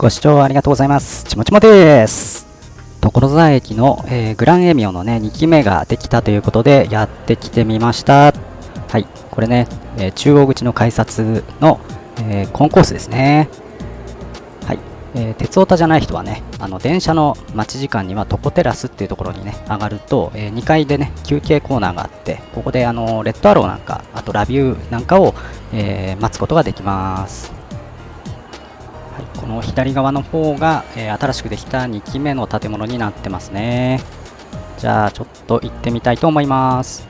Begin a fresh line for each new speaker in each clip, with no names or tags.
ご視聴ありがとうございます。ちもちもです。所沢駅の、えーグランエミオのね、2期目ができたということで、やってきてみました。はい、これね、えー中央口の改札の、えーコンコースですね。はい、えー鉄オタじゃない人はね、あの電車の待ち時間にはトコテラスっていうところにね、上がると、え2階でね、休憩コーナーがあって、ここであのレッドアローなんか、あとラビューなんかを、え待つことができます。の左側の方が、えー新しくできた2期目の建物になってますね。じゃあちょっと行ってみたいと思います。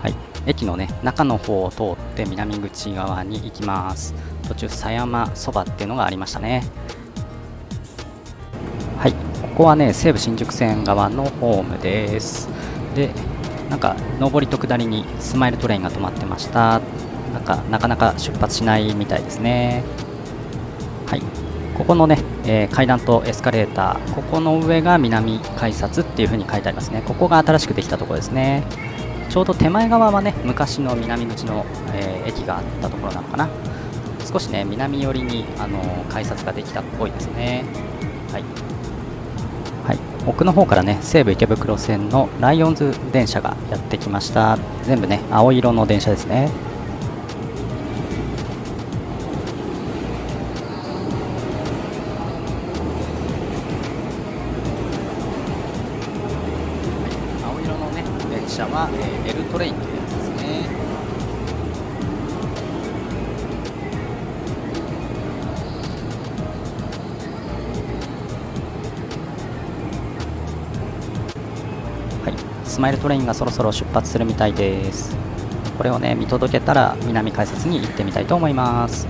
はい、駅のね中の方を通って南口側に行きます。途中狭山そばっていうのがありましたね。はい、ここはね西武新宿線側のホームです。で、なんか上りと下りにスマイルトレインが止まってました。なんかなかなか出発しないみたいですね。はい、ここのね、えー階段とエスカレーター、ここの上が南改札っていう風に書いてありますね。ここが新しくできたところですね。ちょうど手前側はね、昔の南口の、えー駅があったところなのかな。少しね、南寄りに、あのー改札ができたっぽいですね。はい。はい、奥の方からね、西武池袋線のライオンズ電車がやってきました。全部ね、青色の電車ですね。車は、えー、L トレインというやつですね。はい。スマイルトレインがそろそろ出発するみたいです。これをね見届けたら南改札に行ってみたいと思います。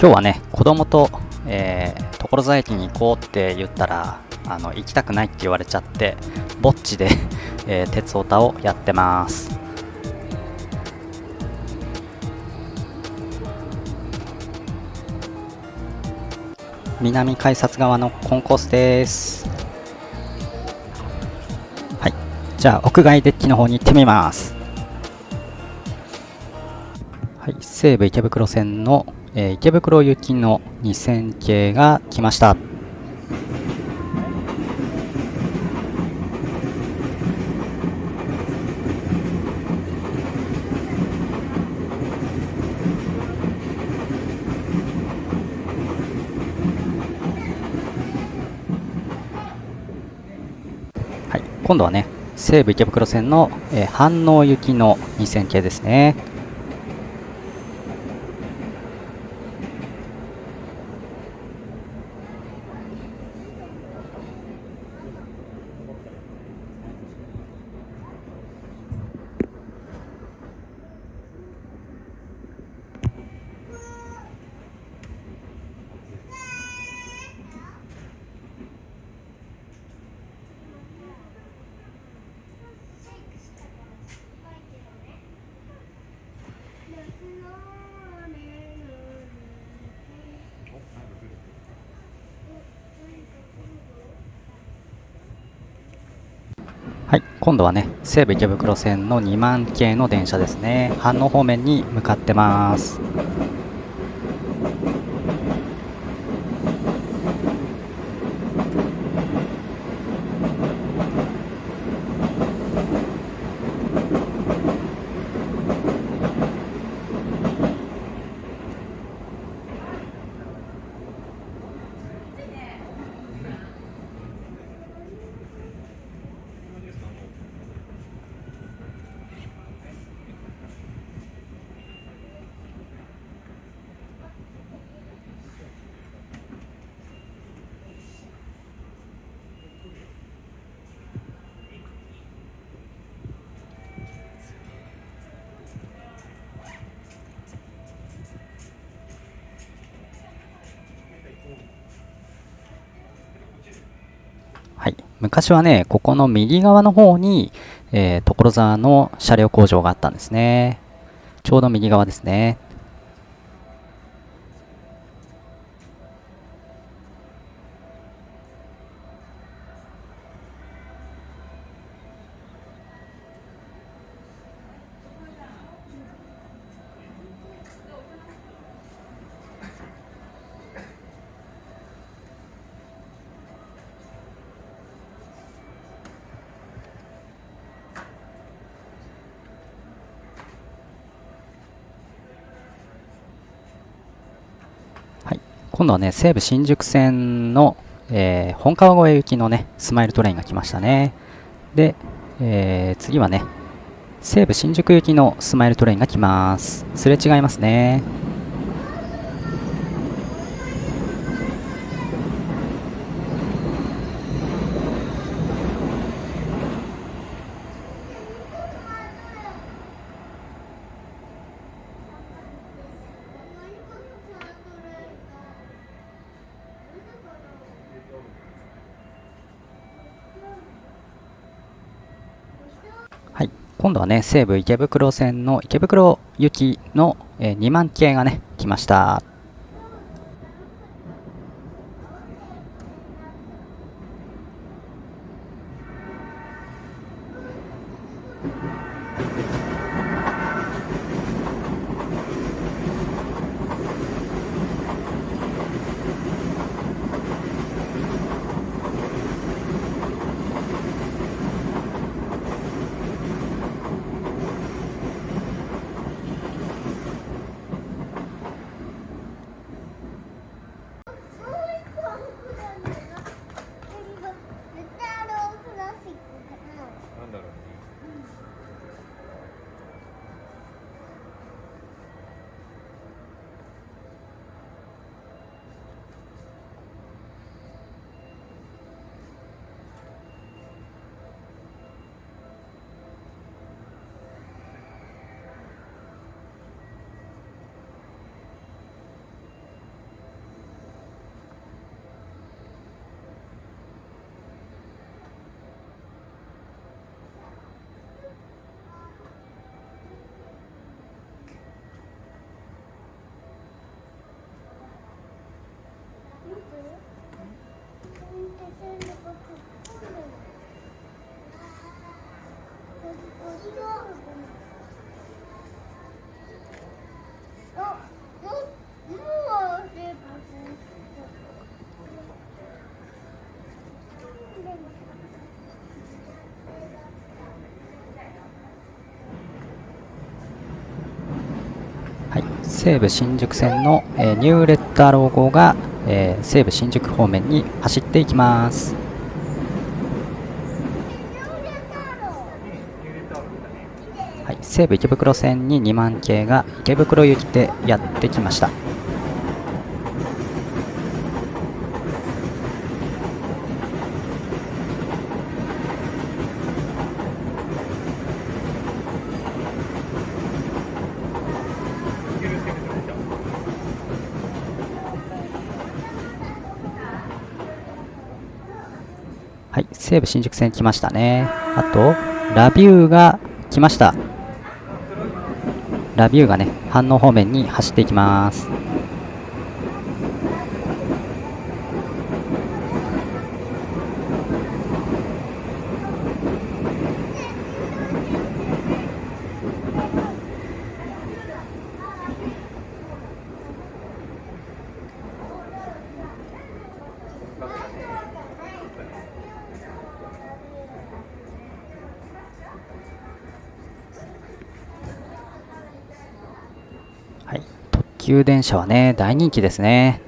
今日はね、子供と、えー所沢駅に行こうって言ったら、あの行きたくないって言われちゃって、ぼっちで、えー鉄オタをやってます。南改札側のコンコースです。はい、じゃあ屋外デッキの方に行ってみます。はい、西武池袋線の、えー池袋行きの2000系が来ました。はい、今度はね、西武池袋線の、えー飯能行きの2000系ですね。はい、今度はね、西武池袋線の2万系の電車ですね。飯能方面に向かってます。昔はね、ここの右側の方に、えー、所沢の車両工場があったんですね。ちょうど右側ですね。今度はね、西武新宿線の、えー、本川越行きのね、スマイルトレインが来ましたね。で、えー、次はね、西武新宿行きのスマイルトレインが来ます。すれ違いますね。今度はね、西武池袋線の池袋行きの、え、2万系がね、来ました。西武新宿線の、えー、ニューレッターロゴが、えー、西武新宿方面に走っていきます。はい、西武池袋線に2万系が池袋行きでやってきました。はい、西武新宿線来ましたね。あと、ラビューが来ました。ラビューがね、反応方面に走っていきます。急電車はね、大人気ですね。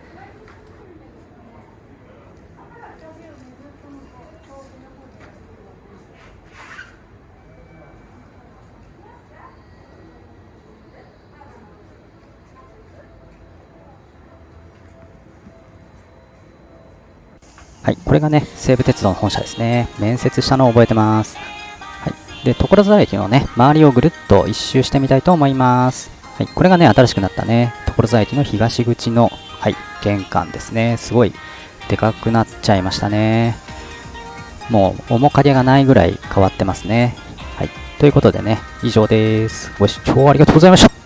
はい、これがね、西武鉄道の本社ですね。面接したのを覚えてます。はい。で、所沢駅のね、周りをぐるっと一周してみたいと思います。はい、これがね、新しくなったね、所沢駅の東口の、はい、玄関ですね。すごいでかくなっちゃいましたね。もう面影がないぐらい変わってますね。はい、ということでね、以上です。ご視聴ありがとうございました。